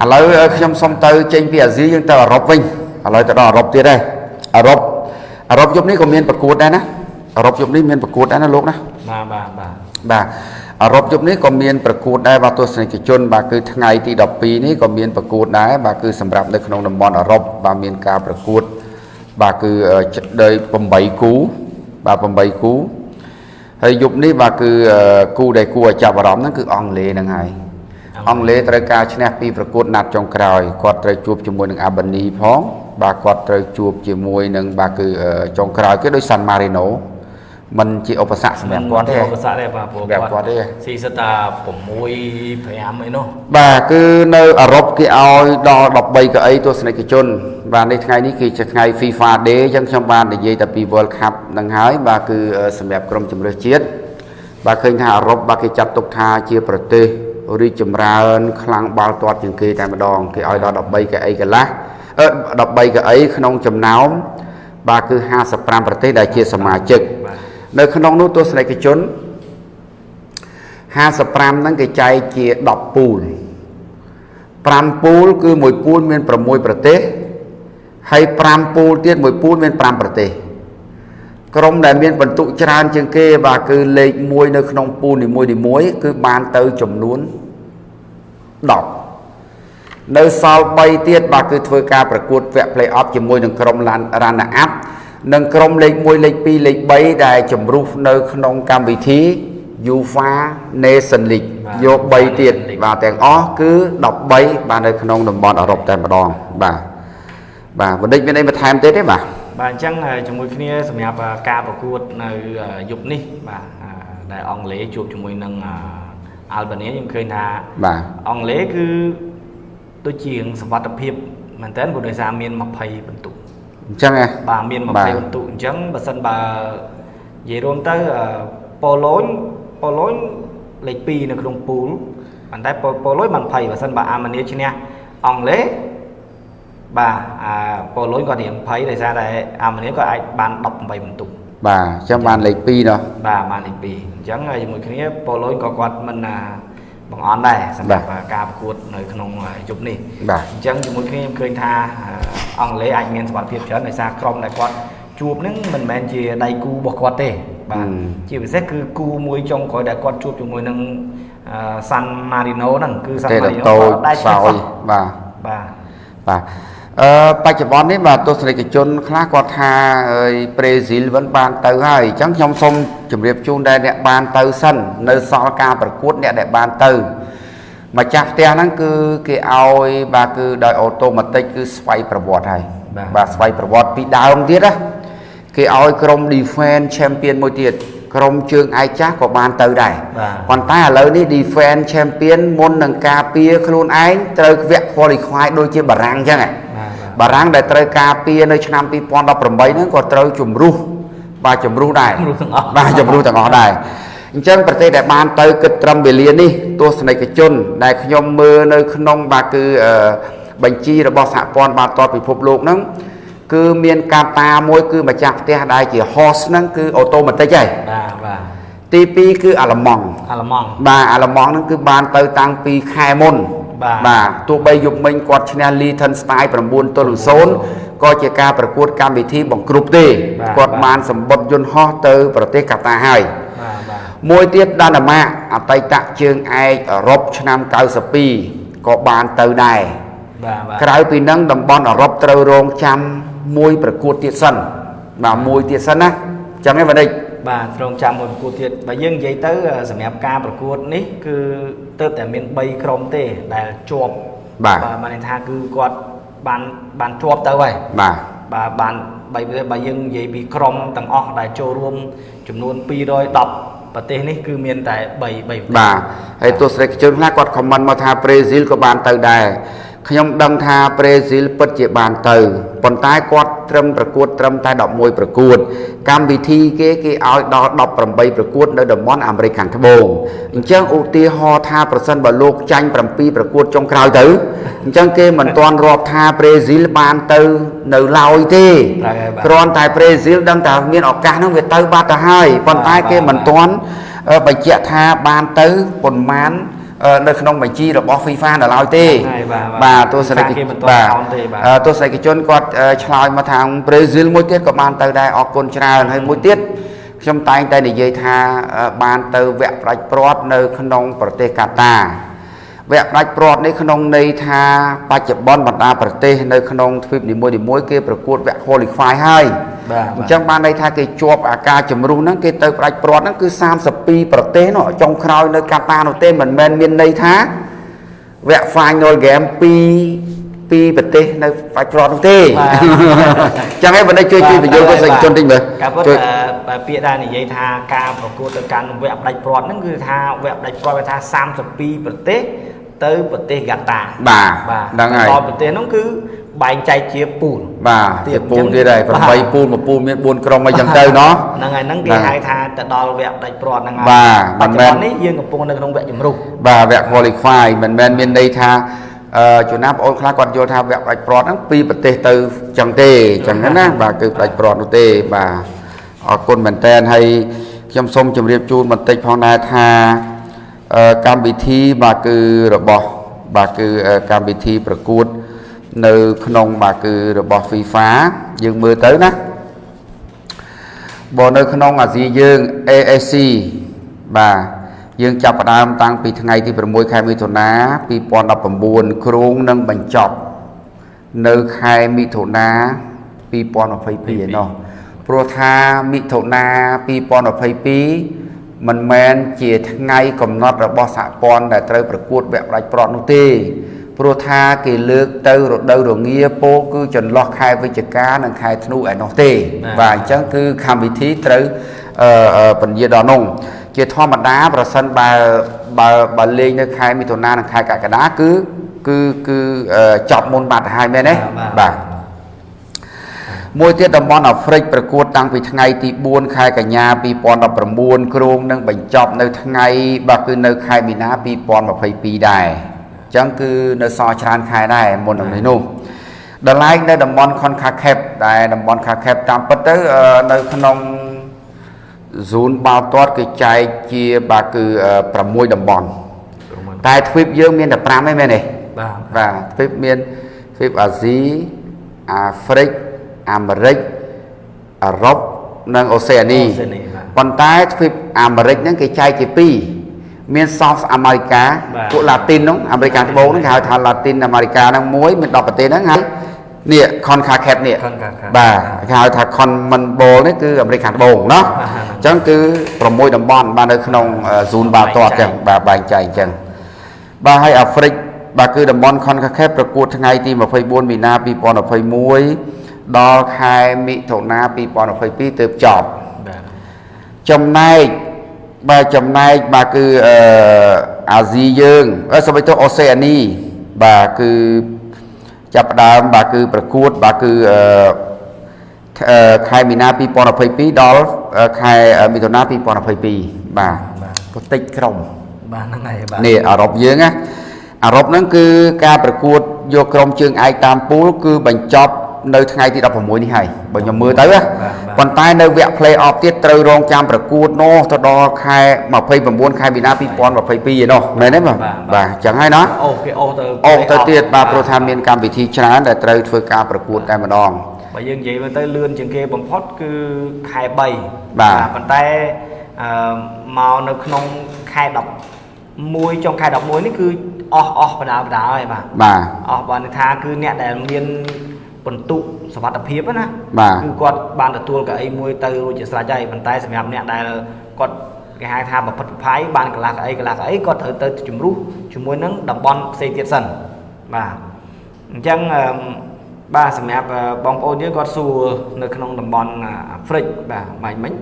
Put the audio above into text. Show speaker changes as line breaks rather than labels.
ឥឡូវខ្ញុំសុំទៅចេញពីអាស៊ីយើងទៅអឺរ៉ុបវិញឥឡូវទៅដល់អឺរ៉ុបទៀតហើយអឺរ៉ុបអឺរ៉ុបយប់នេះក៏មានប្រកួតដែរណាអឺរ៉ុបយប់នេះមានប្រកួតដែរណាលោកណា
បាទបាទបាទ
បាទអឺរ៉ុបយប់នេះក៏មានប្រកួតដែរបាទទស្សនិកជនបាទគឺថ្ងៃទី12នេះក៏មានប្រកួតដែរបាទគឺសម្រាប់នៅក្នុងតំបន់អឺរ៉ុបបាទមានការប្រកួតបាទគឺអឺដោយ8គូបាទ8គូហើយយប់នេះបាទគឺអឺគូដែលគួរឲ្យចាប់អារម្មណ៍ហ្នឹងគឺអង់គ្លេសហ្នឹងហើយ អង់គ្លេសត្រូវការឈ្នះពីប្រកួតណាត់ចុងក្រោយគាត់ត្រូវជួបជាមួយនឹងអាបានីផងបាទគាត់ត្រូវជួបជាមួយនឹងបាទគឺអឺចុងក្រោយគេដូចសាន់ម៉ារីណូมันជាឧបសគ្គសម្រាប់គាត់ទេ
ឧបសគ្គដែរបាទព្រោះ
សម្រាប់គាត់ទេ
ស៊ីសិតតា6 5អីនោះ
បាទគឺនៅអឺរ៉ុបគេឲ្យដល់13កៅអីទស្សនិកជន បាទនេះថ្ងៃនេះគឺជាថ្ងៃ FIFA Day អញ្ចឹងខ្ញុំបាននិយាយតែពី World Cup នឹងហើយបាទគឺអឺសម្រាប់ក្រុមជម្រើសជាតិបាទឃើញថាអឺរ៉ុបបាទគេចាត់ទុកថាជាប្រទេស រីកចម្រើន ខ្លាំងបាល់ទាត់ជាងគេតែម្ដងគេឲ្យដល់13កៅអីកន្លះអឺ13កៅអីក្នុងចំណោមបាទគឺ55ប្រទេសដែលជាសមាជិក
បាទ
នៅក្នុងនោះទស្សនិកជន55ហ្នឹងគេចែកជា10ពូល5ពូលគឺមួយពូលមាន6ប្រទេសហើយ5ពូលទៀតមួយពូលមាន5ប្រទេស ក្រុមដែលមានបន្ទុកច្រើនជាងគេបាទគឺលេខ1នៅក្នុងពូលនីមួយៗគឺបានទៅចំនួន10នៅសល់3ទៀតបាទគឺធ្វើការប្រកួតវគ្គ play-off ជាមួយនឹងក្រុម runner up និងក្រុមលេខ1លេខ2លេខ3ដែលជំរុះនៅក្នុងកម្មវិធី UEFA Nation League យក3ទៀតបាទទាំងអស់គឺ13បាទនៅក្នុងតំបន់អឺរ៉ុបតែម្ដងបាទបាទបណ្ឌិតមានអីបន្ថែមទៀតទេបាទ
បាទអញ្ចឹងជាមួយគ្នាសម្រាប់ការប្រកួតនៅយប់នេះបាទដែលអង់គ្លេសជួបជាមួយនឹងអាល់បានីខ្ញុំឃើញថា
បាទ
អង់គ្លេសគឺដូចជាងសវត្ថភាពមែនតើព្រោះដោយសារមាន20បន្ទុក
អញ្ចឹងហ៎
បាទមាន
បាទ
20បន្ទុកអញ្ចឹងបើសិនបើនិយាយរួមទៅអឺប៉ូឡូញប៉ូឡូញលេខ2នៅក្នុងពូលប៉ុន្តែប៉ូប៉ូឡូញបាន20បើសិនបើអាម៉ានីឈ្នះអង់គ្លេស បាទអាប៉ូឡូញក៏រៀង20ដោយសារតែអាម៉ានីក៏អាចបាន18បន្ទុក
បាទអញ្ចឹងបានលេខ2នោះ
បាទបានលេខ2អញ្ចឹងហើយជាមួយគ្នាប៉ូឡូញក៏គាត់មិនណាបង្អន់ដែរសម្រាប់ការប្រកួតនៅក្នុងយប់នេះ
បាទ
អញ្ចឹងជាមួយគ្នាខ្ញុំឃើញថាអឺអង់គ្លេសអាចមានសមត្ថភាពច្រើនដោយសារក្រុមដែលគាត់ជួបហ្នឹងមិនមែនជាដៃគូរបស់គាត់ទេបាទជាពិសេសគឺគូមួយចុងក្រោយដែលគាត់ជួបជាមួយនឹងសាន់ម៉ារីណូហ្នឹងគឺសាន់
ទេ
ម៉ា
ត
រីណូ
តូច
ដែល
សោយបាទ
បាទ
បាទ អឺបច្ចុប្បន្ននេះបាទទស្សនិកជនខ្លះគាត់ថាអើយប្រេស៊ីល vẫn បានទៅហើយអញ្ចឹងខ្ញុំសូមជម្រាបជូនដែរអ្នកបានទៅសិននៅសល់ការប្រកួតអ្នកដែលបានទៅម្ចាស់ផ្ទះហ្នឹងគឺគេឲ្យបាទគឺដោយអូតូម៉ាទិកគឺស្វ័យប្រវត្តិហើយបាទស្វ័យប្រវត្តិពីដើមទៀតណាគេឲ្យក្រុម defense champion មួយទៀតក្រុមជើងឯកចាស់ក៏បានទៅដែរ
បាទ
ប៉ុន្តែឥឡូវនេះ defense champion មុននឹងការពារខ្លួនឯងត្រូវវគ្គ qualify ដូចជាបារាំងអញ្ចឹងហ៎
បាទបាទ
បារាំងដែលត្រូវការពារនៅឆ្នាំ2018ហ្នឹងក៏ត្រូវជំរុះបាទជំរុះដែរ
ជំរុះទាំងអស់
បាទជំរុះទាំងអស់ដែរអញ្ចឹងប្រទេសដែលបានទៅគិតត្រឹមវេលានេះទស្សនិកជន ដែលខ្ញុំមើលនៅក្នុងបាទគឺអឺបញ្ជីរបស់សហព័ន្ធបាល់ទាត់ពិភពលោកហ្នឹងគឺមានកាតាមួយគឺម្ចាស់ផ្ទះដែលជា host ហ្នឹងគឺអូតូម៉ាទិកហើយ
បាទបាទ
ទី2គឺអាល្លឺម៉ង់
អាឡឺម៉ង់
បាទអាល្លឺម៉ង់ហ្នឹងគឺបានទៅតាំងពីខែមុន
បាទ
បាទទោះបីយប់មិញគាត់ឈ្នះ Liechtenstein 9ទល់នឹង0ក៏ជាការប្រកួតកម្មវិធីបង្គ្រប់ទេ
បាទ
គាត់
បាទ
បានសម្បត្តិយន្តហោះទៅប្រទេសកាតាហើយ
បាទបាទ
មួយទៀតដាណាម៉ាកអតីតជើងឯកអឺរ៉ុបឆ្នាំ92ក៏បានទៅដែរ
បាទបាទ
ក្រៅពីនឹងតំបន់អឺរ៉ុបត្រូវរងចាំមួយប្រកួតទៀតសិនបាទមួយទៀតសិនណាអញ្ចឹងឯងបណ្ឌិត
បាទត្រង់ចាំមួយប្រកួតទៀតបើយើងនិយាយទៅអឺសម្រាប់ការប្រកួតនេះគឺ ទើបតែមាន3ក្រុមទេដែលជាប់
បាទ
បានន័យថាគឺគាត់បានបានជាប់ទៅហើយ
បាទ
បាទបានបីបើយើងនិយាយពីក្រុមទាំងអស់ដែលចូលរួមចំនួន210ប្រទេសនេះគឺមានតែ3 3ប្រទេស
បាទហើយទស្សនិកជនខ្លះគាត់ខមមិនមកថាប្រេស៊ីលក៏បានទៅដែរ ខ្ញុំដឹងថាប្រេស៊ីលពិតជាបានទៅប៉ុន្តែគាត់ត្រឹមប្រកួតត្រឹមតែ11ប្រកួត កម្មវិធីគេគេឲ្យដល់18ប្រកួតនៅតំបន់អាមេរិកខាងត្បូងអញ្ចឹងឧទាហរណ៍ថាប្រសិនបើលោកចាញ់7ប្រកួតចុងក្រោយទៅអញ្ចឹងគេមិនទាន់រាប់ថាប្រេស៊ីលបានទៅនៅឡើយទេ
ត្រូវហើយបាទ
គ្រាន់តែប្រេស៊ីលដឹងថាមានឱកាសហ្នឹងវាទៅបាត់ទៅហើយប៉ុន្តែគេមិនទាន់អឺបញ្ជាក់ថាបានទៅប៉ុន្មានអអឺ នៅក្នុងបញ្ជីរបស់ FIFA នៅឡើយទេ
ហ្នឹងហើយបាទ
បាទទស្សនិក
គេមិនទាន់
បាទ
អោនទេបាទ
អឺទស្សនិកជនគាត់អឺឆ្លើយមកខាងប្រេស៊ីលមួយទៀតក៏បានទៅដែរអរគុណច្រើនហើយមួយទៀតខ្ញុំតែងតែនិយាយថាអឺបានទៅវគ្គប្រាច់ព្រាត់នៅក្នុងប្រទេសកាតា វគ្គប្រាច់ព្រាត់នេះក្នុងន័យថាបច្ចុប្បន្នបណ្ដាប្រទេសនៅក្នុងទ្វីបនីមួយៗគេប្រកួតវគ្គ qualify ហើយ
បាទ
អញ្ចឹងបានន័យថាគេជាប់អាការជំរុះហ្នឹងគេទៅផ្ដាច់ព្រាត់ហ្នឹងគឺ32ប្រទេសនោះចុងក្រោយនៅកាតានោះទេមិនមែនមានន័យថាវគ្គ final game ពីពីប្រទេសនៅផ្ដាច់ព្រាត់នោះទេ
បាទ
អញ្ចឹងឯងបណ្ឌិតជួយជួយបញ្យល់ទៅសិស្សជនតិចមើល
ការពិត
ជួយ
អឺបើពាក្យដែលនិយាយថាការប្រកួតទៅកាន់វគ្គផ្ដាច់ព្រាត់ហ្នឹងគឺថាវគ្គផ្ដាច់ព្រាត់វាថា32ប្រទេស ទៅប្រទេសហ្គាតា
បាទ
បាទ
ហ្នឹងហើយ
ដល់ប្រទេសហ្នឹងគឺបែងចែកជាពូល
បាទ
ទៀត
ជាពូល
អញ្ចឹង
ទៀតហើយ
បាទ
8ពូលមួយពូលមាន4ក្រុមអីចឹងទៅណោះ
ហ្នឹងហើយហ្នឹងគេ
បាទ
ហៅថាទៅដល់វគ្គផ្ដាច់ព្រាត់ហ្នឹងហើយ
បាទ
បច្ចុប្មិ
នមែន
បន្ននេះយើងកំពុងនៅក្នុងវគ្គជំរុះ
បាទវគ្គ qualify មិនមែនមានន័យថាអឺជួនណាបងប្អូនខ្លះគាត់យល់ថាវគ្គផ្ដាច់ព្រាត់ហ្នឹងពីប្រទេសទៅចឹងទេចឹងណាបាទគឺផ្ដាច់ព្រាត់នោះទេបាទអរគុណមែនតើហើយខ្ញុំសូមជម្រាបជូនបន្តិចផងដែរថាអឺ កម្មវិធីបាទគឺរបស់បាទគឺអឺកម្មវិធីប្រកួត នៅ ក្នុងបាទគឺរបស់ FIFA យើងមើលទៅណាបើនៅក្នុងអាស៊ីយើង ASC បាទយើងចាប់ផ្ដើមតាំងពីថ្ងៃទី6ខែមិថុនា2019គ្រោងនឹងបញ្ចប់នៅខែមិថុនា2022ឯណោះព្រោះថាមិថុនា2022 មិនមែនជាថ្ងៃកំណត់របស់សហព័ន្ធដែលត្រូវប្រកួតវគ្គផ្ដាច់ព្រាត់នោះទេព្រោះថាគេលើកទៅរដូវរងាពោលគឺចន្លោះខែវិច្ឆិកានិងខែធ្នូឯណោះទេ
បាទ
បាទអញ្ចឹងគឺកម្មវិធីត្រូវអឺអឺពន្យាដល់នោះជាធម្មតាប្រសិនបើបើបើលេងនៅខែមិថុនានិងខែកក្កដាគឺគឺគឺអឺចប់មុនបាត់ទៅហើយមែនទេបាទ មួយទៀតតំបន់អាហ្វ្រិកប្រកួតតាំងពីថ្ងៃទី4ខែកញ្ញា2019គ្រោងនឹងបញ្ចប់នៅថ្ងៃបាទគឺនៅខែមីនា2022ដែរអញ្ចឹងគឺនៅសល់ច្រើនខែដែរមុននឹងនេះនោះដល់ឡែកនៅតំបន់ Concacaf ដែលតំបន់ Concacaf តាមពិតទៅអឺនៅក្នុង zone បាល់ទាត់គេចែកជាបាទគឺអឺ6តំបន់តែទ្វីបយើងមានតែ5ឯងមែនទេ
បាទ
បាទទ្វីបមានទ្វីបអាស៊ីអាហ្វ្រិក អាមេរិកអឺរ៉ុបនិងអូសេអានី
ប៉ុ
ន្តែទ្វីបអាមេរិកហ្នឹងគេចែកជាពីរមាន South America ពួកឡាទីនហ្នឹងអាមេរិកខាងត្បូងហ្នឹងគេហៅថាឡាទីនអាមេរិកាហ្នឹងមួយមាន10ប្រទេសហ្នឹងហើយនេះ CONCACAF នេះបាទគេហៅថា Common Bowl នេះគឺអាមេរិកខាងត្បូងណោះអញ្ចឹងគឺ6តំបន់បាទនៅក្នុងស៊ូនបាល់ទាត់ចឹងបាទបែងចែកអញ្ចឹងបាទហើយអាហ្វ្រិកបាទគឺតំបន់ CONCACAF ប្រកួតថ្ងៃទី24មីនា2021 ដល់ខែមិថុនា2022ទើបចប់
បាទ
ចំណែកបាទចំណែកបាទគឺអឺអាស៊ីយើងអឺសូមឲ្យទៅអូសេអានីបាទគឺចាប់ផ្ដើមបាទគឺប្រកួតបាទគឺអឺខអឺខែមីនា2022ដល់អឺខែមិថុនា2022បាទ
បាទ
ប្រតិចក្រុម
បាទហ្នឹងហើយបាទ
នេះអឺរ៉ុបយើងណាអឺរ៉ុបហ្នឹងគឺការប្រកួតយកក្រុមជើងឯកតាមពូលគឺបញ្ចប់ នៅថ្ងៃទី16នេះហើយបើខ្ញុំមើលទៅណាប៉ុន្តែនៅវគ្គ play off ទៀតត្រូវរងចាំប្រកួតនោះទៅដល់ខែ29ខែមីនា2022ឯនោះមែនទេបាទបាទអញ្ចឹងហើយណា
អូគេអូសទៅ
អស់ទៅទៀតបាទព្រោះថាមានកម្មវិធីច្រើនដែលត្រូវធ្វើការប្រកួតតែម្ដង
បើយើងនិយាយមើលទៅលឿនជាងគេបំផុតគឺខែ3
បាទ
ប៉ុន្តែអឺមកនៅក្នុងខែ11ចុងខែ11នេះគឺអស់អស់បដាបដាហើយបាទ
បាទ
អស់បើន័យថាគឺអ្នកដែលមាន បន្ទុកសវត្ថភាពណា
បាទ
គឺគាត់បានទទួលកៅអីមួយទៅរួចជាស្រេចហើយប៉ុន្តែសម្រាប់អ្នកដែលគាត់គេហៅថាប្រផិតប្រផាយបានកន្លះកៅអីកន្លះកៅអីគាត់ត្រូវទៅជំរុះជាមួយនឹងតំបន់ផ្សេងទៀតសិនបាទអញ្ចឹងអឺមបាទសម្រាប់អឺបងប្អូនយើងគាត់សួរនៅក្នុងតំបន់អាហ្វ្រិកបាទមិនមិញ